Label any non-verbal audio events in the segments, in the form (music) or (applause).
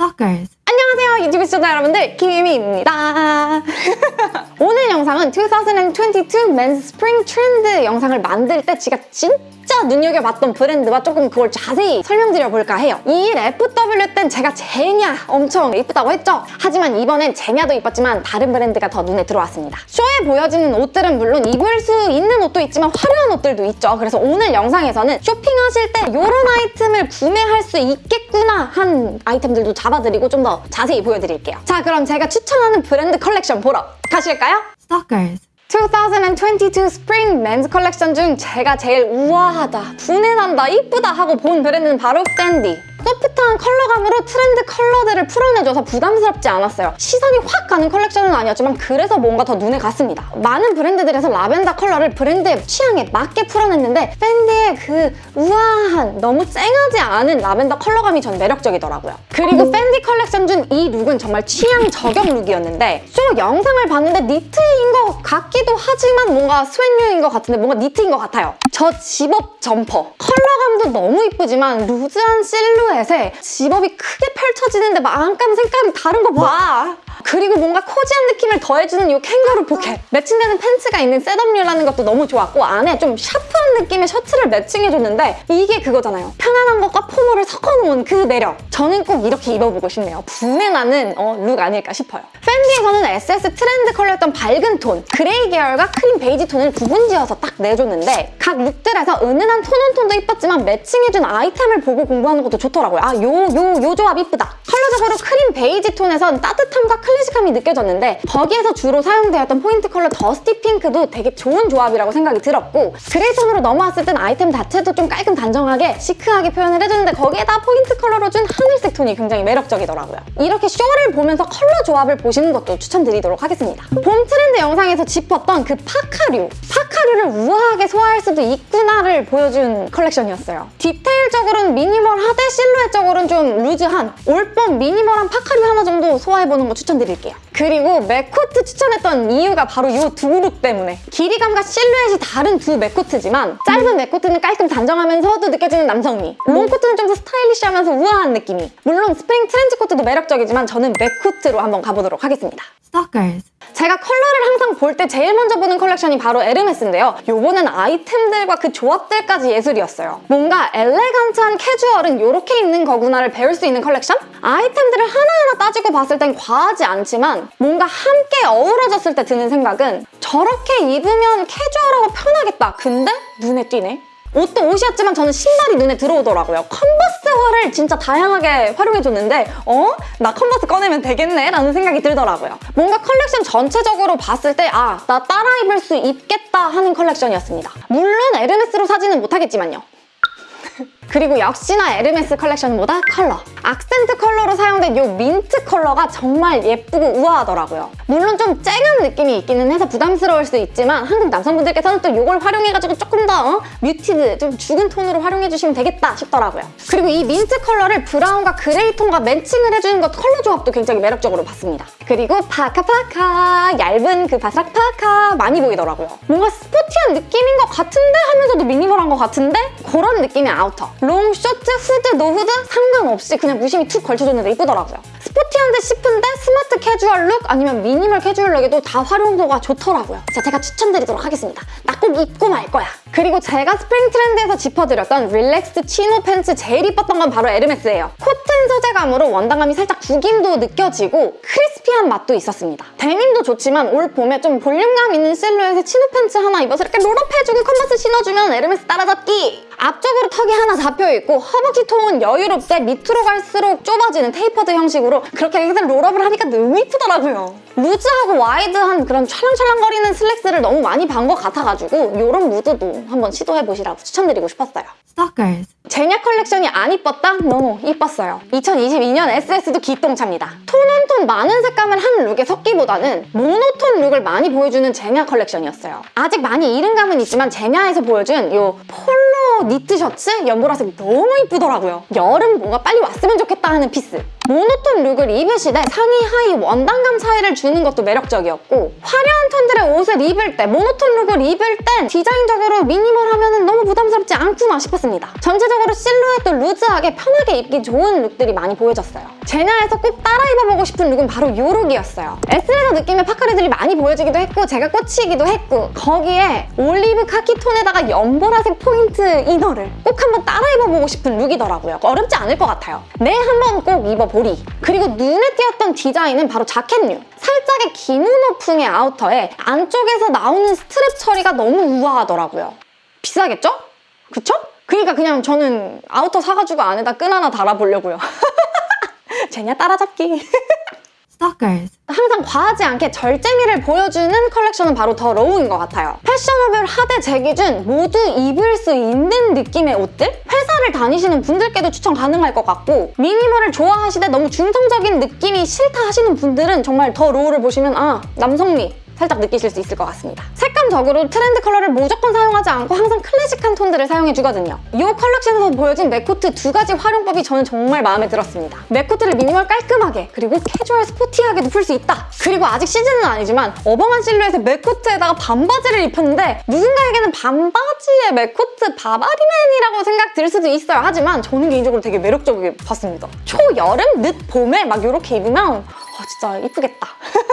Stalkers. 안녕하세요 유튜브 시청자 여러분들 김유미입니다 (laughs) 오늘 영상은 2022 Men's Spring Trend 영상을 만들 때 제가 진 짜 눈여겨봤던 브랜드와 조금 그걸 자세히 설명드려 볼까 해요. 이 FW 땐 제가 제냐 엄청 이쁘다고 했죠? 하지만 이번엔 제냐도 이뻤지만 다른 브랜드가 더 눈에 들어왔습니다. 쇼에 보여지는 옷들은 물론 입을 수 있는 옷도 있지만 화려한 옷들도 있죠. 그래서 오늘 영상에서는 쇼핑하실 때 이런 아이템을 구매할 수 있겠구나 한 아이템들도 짚어드리고 좀 더 자세히 보여드릴게요. 자 그럼 제가 추천하는 브랜드 컬렉션 보러 가실까요? Stalkers. 2022 spring men's 컬렉션 중 제가 제일 우아하다, 부내난다, 이쁘다 하고 본 브랜드는 바로 펜디. 소프트한 컬러감으로 트렌드 컬러들을 풀어내줘서 부담스럽지 않았어요. 시선이 확 가는 컬렉션은 아니었지만 그래서 뭔가 더 눈에 갔습니다. 많은 브랜드들에서 라벤더 컬러를 브랜드의 취향에 맞게 풀어냈는데 펜디의 그 우아한, 너무 쨍하지 않은 라벤더 컬러감이 전 매력적이더라고요. 그리고 펜디 컬렉션 중 이 룩은 정말 취향 저격 룩이었는데 쇼 영상을 봤는데 니트인 것 같기도 하지만 뭔가 스웨트류인 것 같은데 뭔가 니트인 것 같아요. 저 집업 점퍼. 컬러감도 너무 이쁘지만 루즈한 실루엣에 zip-up이 크게 펼쳐지는데 마감감 색감이 다른 거 봐. 그리고 뭔가 cozy한 느낌을 더해주는 이 캥거루 포켓. 매칭되는 팬츠가 있는 set-up류라는 것도 너무 좋았고 안에 좀 샤프한 느낌의 셔츠를 매칭해줬는데 이게 그거잖아요. 편안한 것과 포멀을 섞어놓은 그 매력. 저는 꼭 이렇게 입어보고 싶네요. 부내 나는 어, 룩 아닐까 싶어요. 펜디에서는 SS 트렌드 컬러였던 밝은 톤, 그레이 계열과 크림 베이지 톤을 구분지어서 딱 내줬는데 각 룩들에서 은은한 tone-on-tone도 이뻤지만 매칭해준 아이템을 보고 공부하는 것도 좋더라고요. 아, 요, 요, 요 조합 이쁘다. 컬러적으로 크림 베이지 톤에선 따뜻함과 클래식함이 느껴졌는데 거기에서 주로 사용되었던 포인트 컬러 dusty 핑크도 되게 좋은 조합이라고 생각이 들었고 그레이 톤으로 넘어왔을 땐 아이템 자체도 좀 깔끔 단정하게 시크하게 표현을 해주는데 거기에다 포인트 컬러로 준 하늘색 톤이 굉장히 매력적이더라고요. 이렇게 쇼를 보면서 컬러 조합을 보시는 것도 추천드리도록 하겠습니다. 봄 트렌드 영상에서 짚었던 그 파카류 파카류를 우아하게 소화할 수도 있구나를 보여준 컬렉션이었어요. 디테일적으로는 미니멀하되 실루엣적으로는 좀 루즈한 올봄 미니멀한 파카류 하나 정도 소화해보는 거 추천 드릴게요. 그리고 mac코트 추천했던 이유가 바로 이 두 룩 때문에 길이감과 실루엣이 다른 두 mac코트지만 짧은 mac코트는 깔끔 단정하면서도 느껴지는 남성미 롱코트는 좀 더 스타일리시하면서 우아한 느낌이 물론 스프링 트렌치 코트도 매력적이지만 저는 mac코트로 한번 가보도록 하겠습니다. Stalkers. 제가 컬러를 항상 볼 때 제일 먼저 보는 컬렉션이 바로 에르메스인데요. 요번엔 아이템들과 그 조합들까지 예술이었어요. 뭔가 elegant한 캐주얼은 이렇게 입는 거구나를 배울 수 있는 컬렉션? 아이템들을 하나하나 따지고 봤을 땐 과하지 않지만 뭔가 함께 어우러졌을 때 드는 생각은 저렇게 입으면 캐주얼하고 편하겠다. 근데 눈에 띄네. 옷도 옷이었지만 저는 신발이 눈에 들어오더라고요. 컨버스 화를 진짜 다양하게 활용해줬는데 어? 나 컨버스 꺼내면 되겠네? 라는 생각이 들더라고요. 뭔가 컬렉션 전체적으로 봤을 때 아, 나 따라 입을 수 있겠다 하는 컬렉션이었습니다. 물론 에르메스로 사지는 못하겠지만요. (laughs) 그리고 역시나 에르메스 컬렉션보다 컬러. 악센트 컬러로 사용된 이 민트 컬러가 정말 예쁘고 우아하더라고요. 물론 좀 쨍한 느낌이 있기는 해서 부담스러울 수 있지만 한국 남성분들께서는 또 이걸 활용해가지고 조금 더 어? muted, 좀 죽은 톤으로 활용해주시면 되겠다 싶더라고요. 그리고 이 민트 컬러를 브라운과 그레이 톤과 매칭을 해주는 것 컬러 조합도 굉장히 매력적으로 봤습니다. 그리고 파카파카 얇은 그 바삭 파카 많이 보이더라고요. 뭔가 스포티한 느낌인 것 같은데 하면서도 미니멀한 것 같은데 그런 느낌의 아우터. 롱, 쇼트, 후드, 노후드 상관없이 그냥 무심히 툭 걸쳐줬는데 이쁘더라고요. 스포티한 듯 싶은데 스마트 캐주얼 룩 아니면 미니멀 캐주얼 룩에도 다 활용도가 좋더라고요. 자, 제가 추천드리도록 하겠습니다. 나 꼭 입고 말 거야. 그리고 제가 스프링 트렌드에서 짚어드렸던 relax 치노 팬츠 제일 이뻤던 건 바로 에르메스예요. 코튼 소재감으로 원단감이 살짝 구김도 느껴지고 crispy한 맛도 있었습니다. 데님도 좋지만 올 봄에 좀 볼륨감 있는 실루엣의 치노 팬츠 하나 입어서 이렇게 roll up해주고 컨버스 신어주면 에르메스 따라잡기! 앞쪽으로 턱이 하나 잡혀있고 허벅지 통은 여유롭게 밑으로 갈수록 좁아지는 tapered 형식으로 그렇게 계속 roll up을 하니까 너무 이쁘더라고요. 루즈하고 와이드한 그런 찰랑찰랑거리는 슬랙스를 너무 많이 본 것 같아가지고 이런 무드도 한번 시도해보시라고 추천드리고 싶었어요. Stalkers. 제냐 컬렉션이 안 이뻤다? 너무 이뻤어요. 2022년 SS도 기똥찹니다. tone on tone 많은 색감을 한 룩에 섞기보다는 모노톤 룩을 많이 보여주는 제냐 컬렉션이었어요. 아직 많이 이른 감은 있지만 제냐에서 보여준 이 폴로 니트 셔츠 연보라색 너무 이쁘더라고요. 여름 뭔가 빨리 왔으면 좋겠다 하는 piece. 모노톤 룩을 입으시되 상의 하의 원단감 차이를 주는 것도 매력적이었고 화려한 톤들의 옷을 입을 때 모노톤 룩을 입을 땐 디자인적으로 미니멀하면 너무 부담스럽지 않구나 싶었습니다. 전체적으로 실루엣도 루즈하게 편하게 입기 좋은 룩들이 많이 보여졌어요. 제냐에서 꼭 따라 입어보고 싶은 룩은 바로 요 룩이었어요. 에스레서 느낌의 파카류들이 많이 보여지기도 했고 제가 꽂히기도 했고 거기에 올리브 카키 톤에다가 연보라색 포인트 inner를 꼭 한번 따라 입어보고 싶은 룩이더라고요. 어렵지 않을 것 같아요. 네, 한번 꼭 입어보리. 그리고 눈에 띄었던 디자인은 바로 자켓류. 살짝의 기모노풍의 아우터에 안쪽에서 나오는 스트랩 처리가 너무 우아하더라고요. 비싸겠죠? 그쵸? 그러니까 그냥 저는 아우터 사가지고 안에다 끈 하나 달아보려고요. (laughs) 제냐 따라잡기. (laughs) Stalkers. 항상 과하지 않게 절제미를 보여주는 컬렉션은 바로 더 로우인 것 같아요. fashionable하되 제 기준 모두 입을 수 있는 느낌의 옷들? 회사를 다니시는 분들께도 추천 가능할 것 같고 미니멀을 좋아하시되 너무 중성적인 느낌이 싫다 하시는 분들은 정말 더 로우를 보시면 아 남성미 살짝 느끼실 수 있을 것 같습니다. 색감적으로 트렌드 컬러를 무조건 사용하지 않고 항상 클래식한 톤들을 사용해주거든요. 이 컬렉션에서 보여진 맥코트 두 가지 활용법이 저는 정말 마음에 들었습니다. 맥코트를 미니멀 깔끔하게 그리고 캐주얼 스포티하게도 풀 수 있다. 그리고 아직 시즌은 아니지만 어벙한 실루엣의 맥코트에다가 반바지를 입혔는데 누군가에게는 반바지에 맥코트 바바리맨이라고 생각 들 수도 있어요. 하지만 저는 개인적으로 되게 매력적이게 봤습니다. 초여름, 늦 봄에 막 이렇게 입으면 아, 진짜 이쁘겠다. (laughs)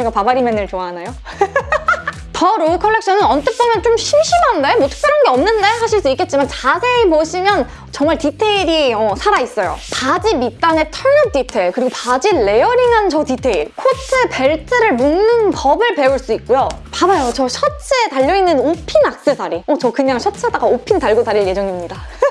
제가 바바리맨을 좋아하나요? (laughs) 더 로우 컬렉션은 언뜻 보면 좀 심심한데? 뭐 특별한 게 없는데? 하실 수 있겠지만 자세히 보시면 정말 디테일이 어, 살아있어요. 바지 밑단의 turn-up 디테일, 그리고 바지 layering한 저 디테일, 코트, 벨트를 묶는 법을 배울 수 있고요. 봐봐요, 저 셔츠에 달려있는 옷핀 악세사리. 어, 저 그냥 셔츠에다가 옷핀 달고 다닐 예정입니다. (laughs)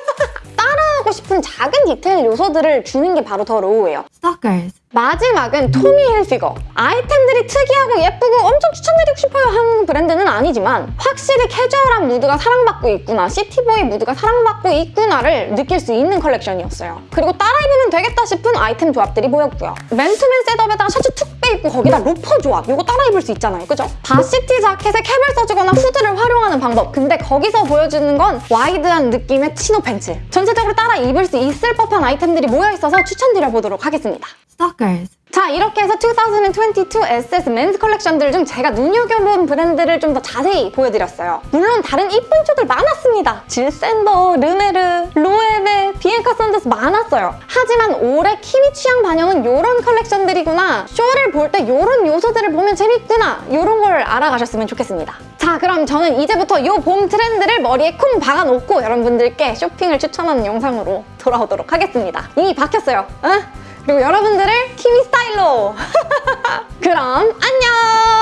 따라하고 싶은 작은 디테일 요소들을 주는 게 바로 더 로우예요. Stalkers. 마지막은 토미 힐피거. 아이템들이 특이하고 예쁘고 엄청 추천드리고 싶어요 하는 브랜드는 아니지만 확실히 캐주얼한 무드가 사랑받고 있구나, 시티보이 무드가 사랑받고 있구나를 느낄 수 있는 컬렉션이었어요. 그리고 따라 입으면 되겠다 싶은 아이템 조합들이 보였고요. 맨투맨 setup에다가 셔츠 툭 빼입고 거기다 로퍼 조합. 이거 따라 입을 수 있잖아요. 그죠? varsity 자켓에 캡을 써주거나 후드를 활용하는 방법. 근데 거기서 보여주는 건 와이드한 느낌의 치노 팬츠. 전체적으로 따라 입을 수 있을 법한 아이템들이 모여있어서 추천드려보도록 하겠습니다. Stalkers. 자 이렇게 해서 2022 SS men's 컬렉션들 중 제가 눈여겨본 브랜드를 좀 더 자세히 보여드렸어요. 물론 다른 이쁜 쇼들 많았습니다. 질샌더, 르메르, 로에베, 비앙카 사운더스 많았어요. 하지만 올해 키위 취향 반영은 이런 컬렉션들이구나. 쇼를 볼 때 이런 요소들을 보면 재밌구나. 이런 걸 알아가셨으면 좋겠습니다. 자 그럼 저는 이제부터 이 봄 트렌드를 머리에 쿵 박아놓고 여러분들께 쇼핑을 추천하는 영상으로 돌아오도록 하겠습니다. 이미 박혔어요. 어? 그리고 여러분들을 키위 스타일로 (laughs) 그럼 안녕